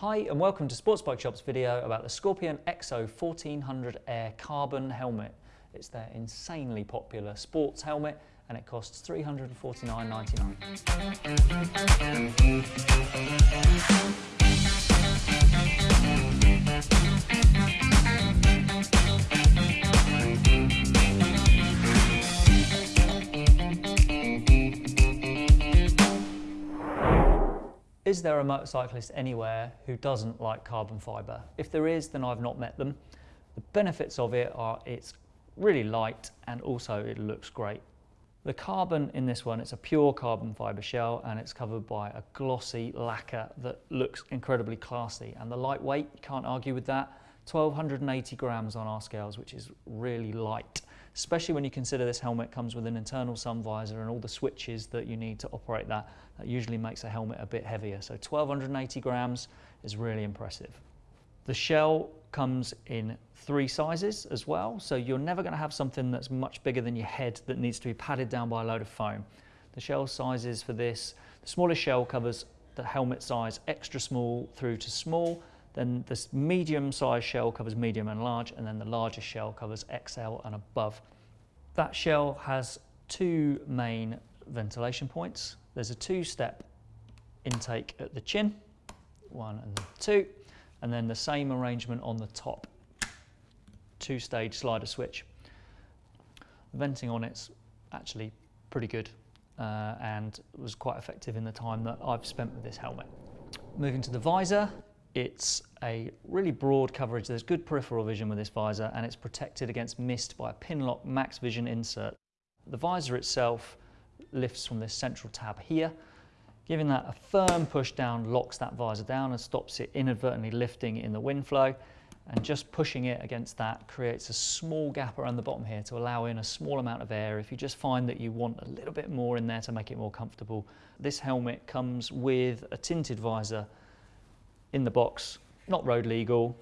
Hi and welcome to Sports Bike Shop's video about the Scorpion EXO 1400 Air Carbon helmet. It's their insanely popular sports helmet and it costs $349.99. Is there a motorcyclist anywhere who doesn't like carbon fibre? If there is, then I've not met them. The benefits of it are it's really light and also it looks great. The carbon in this one, it's a pure carbon fibre shell and it's covered by a glossy lacquer that looks incredibly classy. And the lightweight, you can't argue with that. 1280 grams on our scales, which is really light especially when you consider this helmet comes with an internal sun visor and all the switches that you need to operate that. That usually makes a helmet a bit heavier. So 1280 grams is really impressive. The shell comes in three sizes as well, so you're never going to have something that's much bigger than your head that needs to be padded down by a load of foam. The shell sizes for this, the smallest shell covers the helmet size extra small through to small, then this medium sized shell covers medium and large, and then the largest shell covers XL and above. That shell has two main ventilation points. There's a two-step intake at the chin, one and two, and then the same arrangement on the top, two-stage slider switch. The venting on it's actually pretty good uh, and was quite effective in the time that I've spent with this helmet. Moving to the visor, it's a really broad coverage. There's good peripheral vision with this visor and it's protected against mist by a Pinlock Max Vision insert. The visor itself lifts from this central tab here. Giving that a firm push down locks that visor down and stops it inadvertently lifting in the wind flow. And just pushing it against that creates a small gap around the bottom here to allow in a small amount of air if you just find that you want a little bit more in there to make it more comfortable. This helmet comes with a tinted visor in the box, not road legal,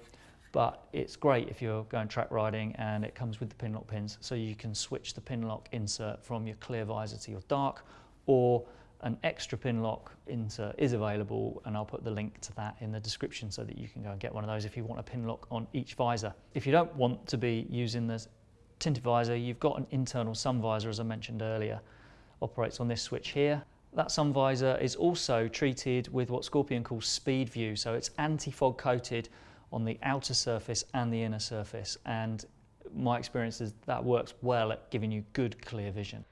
but it's great if you're going track riding and it comes with the Pinlock pins. So you can switch the Pinlock insert from your clear visor to your dark or an extra Pinlock insert is available and I'll put the link to that in the description so that you can go and get one of those if you want a Pinlock on each visor. If you don't want to be using the tinted visor, you've got an internal sun visor as I mentioned earlier, operates on this switch here that sun visor is also treated with what Scorpion calls SpeedView. So it's anti-fog coated on the outer surface and the inner surface. And my experience is that works well at giving you good clear vision.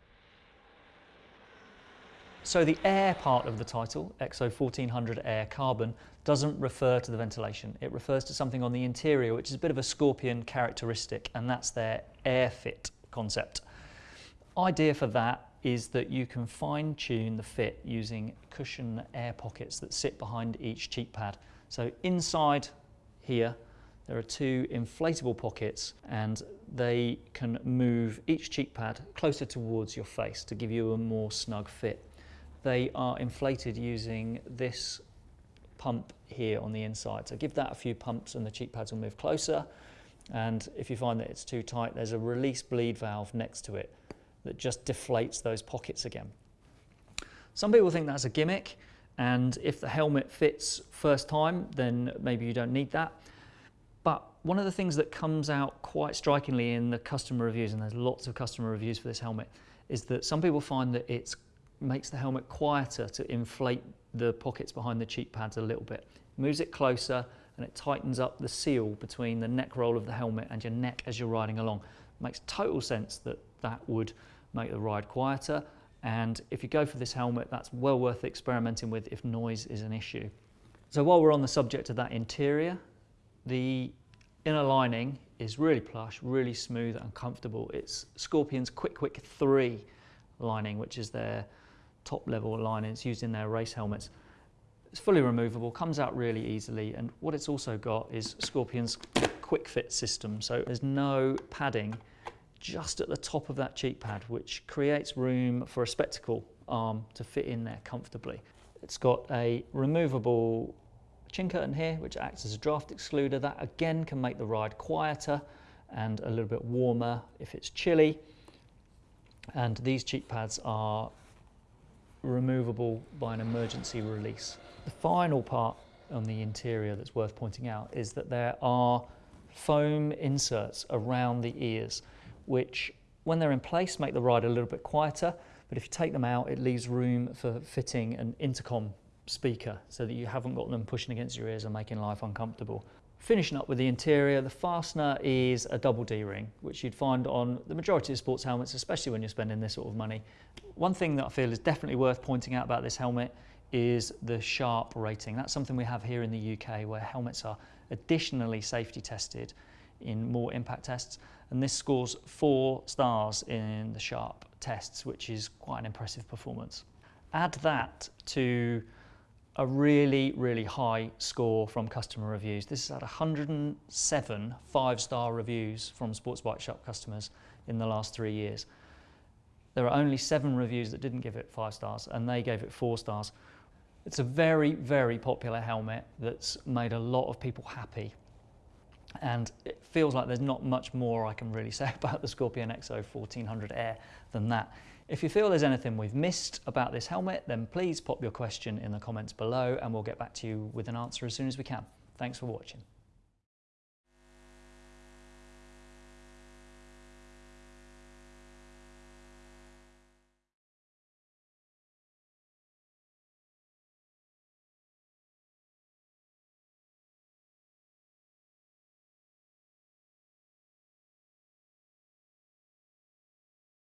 So the air part of the title, EXO 1400 Air Carbon, doesn't refer to the ventilation. It refers to something on the interior, which is a bit of a Scorpion characteristic, and that's their AirFit concept. Idea for that is that you can fine tune the fit using cushion air pockets that sit behind each cheek pad. So inside here, there are two inflatable pockets and they can move each cheek pad closer towards your face to give you a more snug fit. They are inflated using this pump here on the inside. So give that a few pumps and the cheek pads will move closer. And if you find that it's too tight, there's a release bleed valve next to it that just deflates those pockets again. Some people think that's a gimmick and if the helmet fits first time then maybe you don't need that. But one of the things that comes out quite strikingly in the customer reviews, and there's lots of customer reviews for this helmet, is that some people find that it makes the helmet quieter to inflate the pockets behind the cheek pads a little bit. It moves it closer and it tightens up the seal between the neck roll of the helmet and your neck as you're riding along. It makes total sense that that would make the ride quieter. And if you go for this helmet, that's well worth experimenting with if noise is an issue. So while we're on the subject of that interior, the inner lining is really plush, really smooth and comfortable. It's Scorpion's KwikWick 3 lining, which is their top level lining. It's used in their race helmets. It's fully removable, comes out really easily, and what it's also got is Scorpion's KwikFit system. So there's no padding just at the top of that cheek pad, which creates room for a spectacle arm to fit in there comfortably. It's got a removable chin curtain here, which acts as a draft excluder. That again can make the ride quieter and a little bit warmer if it's chilly. And these cheek pads are removable by an emergency release. The final part on the interior that's worth pointing out is that there are foam inserts around the ears, which when they're in place make the ride a little bit quieter, but if you take them out, it leaves room for fitting an intercom speaker so that you haven't got them pushing against your ears and making life uncomfortable. Finishing up with the interior, the fastener is a double D-ring, which you'd find on the majority of sports helmets, especially when you're spending this sort of money. One thing that I feel is definitely worth pointing out about this helmet is the SHARP rating. That's something we have here in the UK where helmets are additionally safety tested in more impact tests and this scores four stars in the SHARP tests which is quite an impressive performance. Add that to a really really high score from customer reviews. This is at 107 five-star reviews from Sports Bike Shop customers in the last three years. There are only seven reviews that didn't give it five stars and they gave it four stars it's a very, very popular helmet that's made a lot of people happy. And it feels like there's not much more I can really say about the Scorpion EXO 1400 Air than that. If you feel there's anything we've missed about this helmet, then please pop your question in the comments below and we'll get back to you with an answer as soon as we can. Thanks for watching.